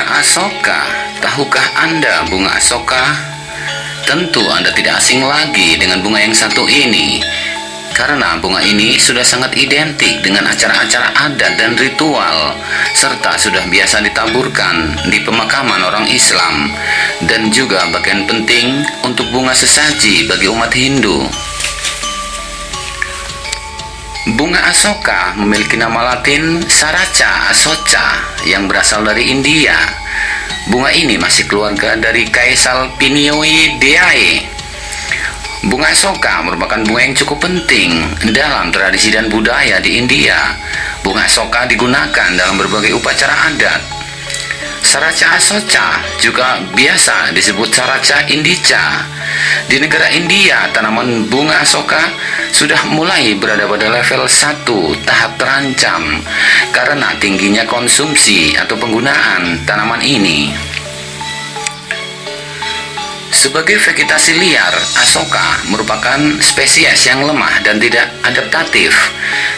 Bunga asoka, tahukah Anda bunga asoka? Tentu Anda tidak asing lagi dengan bunga yang satu ini karena bunga ini sudah sangat identik dengan acara-acara adat dan ritual serta sudah biasa ditaburkan di pemakaman orang Islam dan juga bagian penting untuk bunga sesaji bagi umat Hindu. Bunga asoka memiliki nama latin Saraca asoca yang berasal dari India. Bunga ini masih keluarga dari Caesalpinioideae Bunga soka merupakan bunga yang cukup penting dalam tradisi dan budaya di India. Bunga soka digunakan dalam berbagai upacara adat. Saraca asoca juga biasa disebut Saraca indica. Di negara India, tanaman bunga soka sudah mulai berada pada level 1 tahap terancam karena tingginya konsumsi atau penggunaan tanaman ini. Sebagai vegetasi liar, asoka merupakan spesies yang lemah dan tidak adaptatif,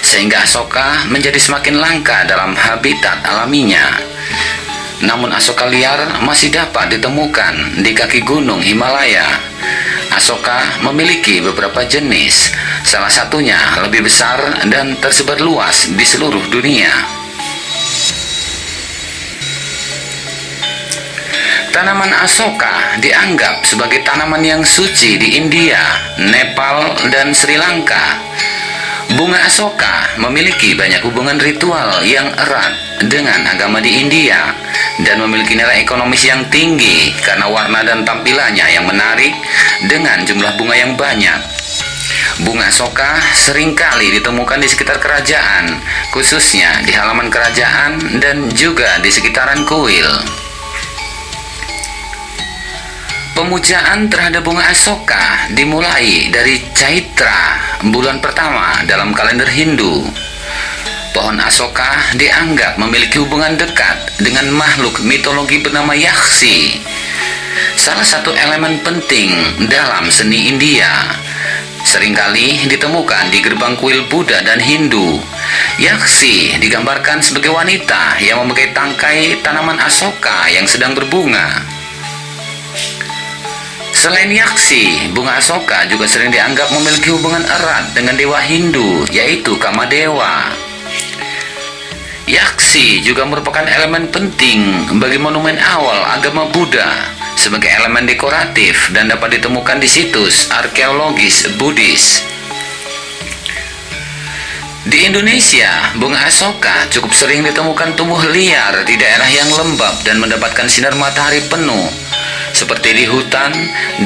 sehingga asoka menjadi semakin langka dalam habitat alaminya. Namun asoka liar masih dapat ditemukan di kaki gunung Himalaya. Asoka memiliki beberapa jenis, salah satunya lebih besar dan tersebar luas di seluruh dunia. Tanaman asoka dianggap sebagai tanaman yang suci di India, Nepal, dan Sri Lanka. Bunga asoka memiliki banyak hubungan ritual yang erat dengan agama di India dan memiliki nilai ekonomis yang tinggi karena warna dan tampilannya yang menarik dengan jumlah bunga yang banyak. Bunga asoka sering kali ditemukan di sekitar kerajaan, khususnya di halaman kerajaan dan juga di sekitaran kuil. Pemujaan terhadap bunga asoka dimulai dari Caitra, bulan pertama dalam kalender Hindu. Pohon asoka dianggap memiliki hubungan dekat dengan makhluk mitologi bernama Yaksi, salah satu elemen penting dalam seni India. Seringkali ditemukan di gerbang kuil Buddha dan Hindu. Yaksi digambarkan sebagai wanita yang memakai tangkai tanaman asoka yang sedang berbunga. Selain yaksi, bunga asoka juga sering dianggap memiliki hubungan erat dengan dewa Hindu, yaitu Kamadewa. Yaksi juga merupakan elemen penting bagi monumen awal agama Buddha sebagai elemen dekoratif dan dapat ditemukan di situs arkeologis Buddhis. Di Indonesia, bunga asoka cukup sering ditemukan tumbuh liar di daerah yang lembab dan mendapatkan sinar matahari penuh seperti di hutan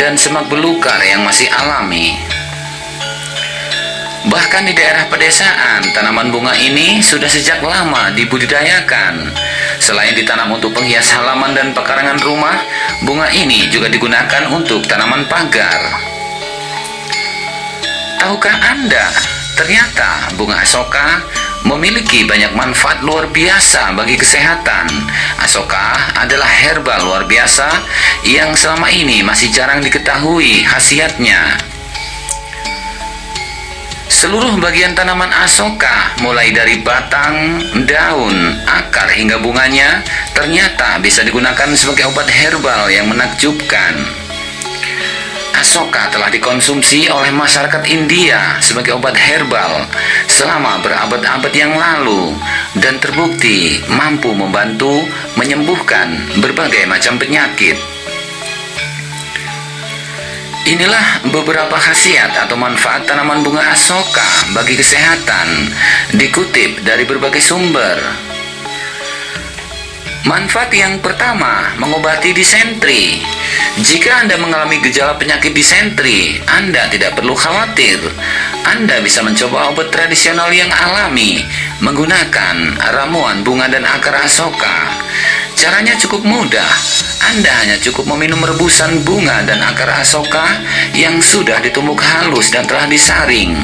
dan semak belukar yang masih alami. Bahkan di daerah pedesaan, tanaman bunga ini sudah sejak lama dibudidayakan. Selain ditanam untuk penghias halaman dan pekarangan rumah, bunga ini juga digunakan untuk tanaman pagar. Tahukah Anda, ternyata bunga asoka memiliki banyak manfaat luar biasa bagi kesehatan. Asoka adalah herbal luar biasa yang selama ini masih jarang diketahui khasiatnya. Seluruh bagian tanaman asoka, mulai dari batang, daun, akar hingga bunganya, ternyata bisa digunakan sebagai obat herbal yang menakjubkan. Asoka telah dikonsumsi oleh masyarakat India sebagai obat herbal selama berabad-abad yang lalu dan terbukti mampu membantu menyembuhkan berbagai macam penyakit. Inilah beberapa khasiat atau manfaat tanaman bunga asoka bagi kesehatan dikutip dari berbagai sumber. Manfaat yang pertama, mengobati disentri. Jika Anda mengalami gejala penyakit disentri, Anda tidak perlu khawatir. Anda bisa mencoba obat tradisional yang alami menggunakan ramuan bunga dan akar asoka. Caranya cukup mudah. Anda hanya cukup meminum rebusan bunga dan akar asoka yang sudah ditumbuk halus dan telah disaring.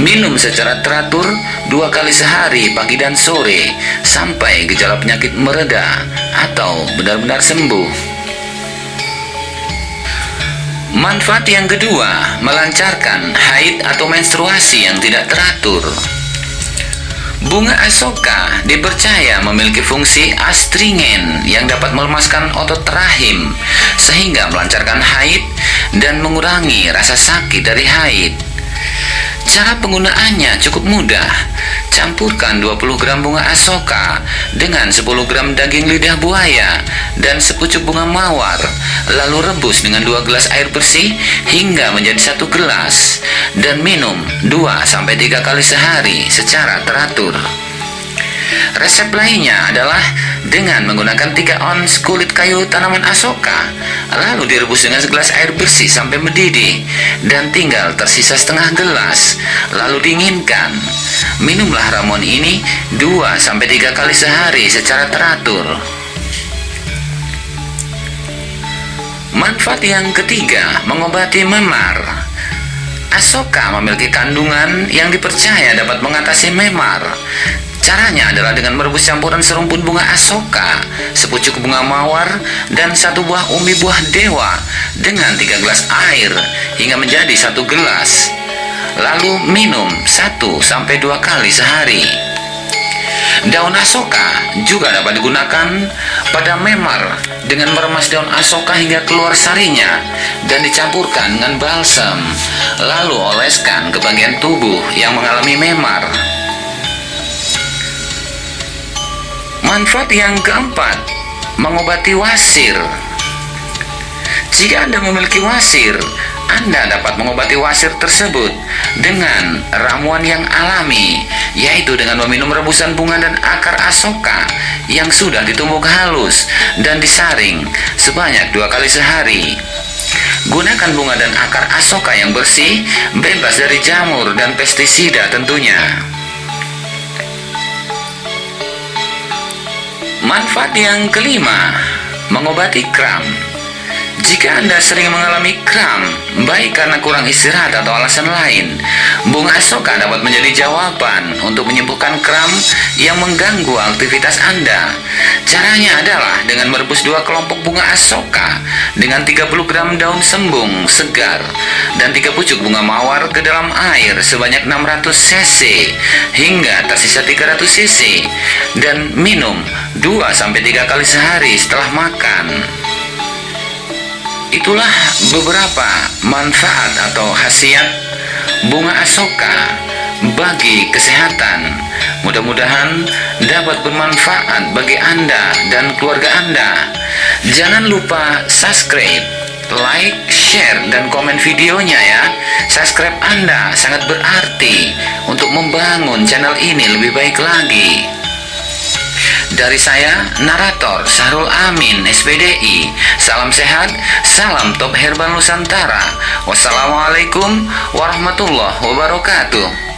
Minum secara teratur dua kali sehari pagi dan sore sampai gejala penyakit mereda atau benar-benar sembuh. Manfaat yang kedua, melancarkan haid atau menstruasi yang tidak teratur. Bunga asoka dipercaya memiliki fungsi astringen yang dapat melemaskan otot rahim sehingga melancarkan haid dan mengurangi rasa sakit dari haid. Cara penggunaannya cukup mudah. Campurkan 20 gram bunga asoka dengan 10 gram daging lidah buaya dan sepucuk bunga mawar. Lalu rebus dengan 2 gelas air bersih hingga menjadi satu gelas dan minum 2-3 kali sehari secara teratur. Resep lainnya adalah dengan menggunakan 3 ons kulit kayu tanaman asoka, lalu direbus dengan segelas air bersih sampai mendidih dan tinggal tersisa setengah gelas, lalu dinginkan. Minumlah ramuan ini 2-3 kali sehari secara teratur. Manfaat yang ketiga, mengobati memar. Asoka memiliki kandungan yang dipercaya dapat mengatasi memar. Caranya adalah dengan merebus campuran serumpun bunga asoka, sepucuk bunga mawar, dan satu buah umi buah dewa dengan tiga gelas air hingga menjadi satu gelas. Lalu minum satu sampai dua kali sehari. Daun asoka juga dapat digunakan pada memar dengan meremas daun asoka hingga keluar sarinya dan dicampurkan dengan balsam, lalu oleskan ke bagian tubuh yang mengalami memar. Manfaat yang keempat, mengobati wasir. Jika Anda memiliki wasir, Anda dapat mengobati wasir tersebut dengan ramuan yang alami, yaitu dengan meminum rebusan bunga dan akar asoka yang sudah ditumbuk halus dan disaring sebanyak dua kali sehari. Gunakan bunga dan akar asoka yang bersih, bebas dari jamur dan pestisida tentunya. Manfaat yang kelima, mengobati kram. Jika Anda sering mengalami kram, baik karena kurang istirahat atau alasan lain, bunga asoka dapat menjadi jawaban untuk menyembuhkan kram yang mengganggu aktivitas Anda. Caranya adalah dengan merebus dua kelompok bunga asoka dengan 30 gram daun sembung segar dan tiga pucuk bunga mawar ke dalam air sebanyak 600 cc hingga tersisa 300 cc dan minum 2-3 kali sehari setelah makan. Itulah beberapa manfaat atau khasiat bunga asoka bagi kesehatan. Mudah-mudahan dapat bermanfaat bagi Anda dan keluarga Anda. Jangan lupa subscribe, like, share, dan komen videonya ya. Subscribe Anda sangat berarti untuk membangun channel ini lebih baik lagi. Dari saya, narator Sarul Amin, SPDI. Salam sehat, salam top herbal Nusantara. Wassalamualaikum warahmatullahi wabarakatuh.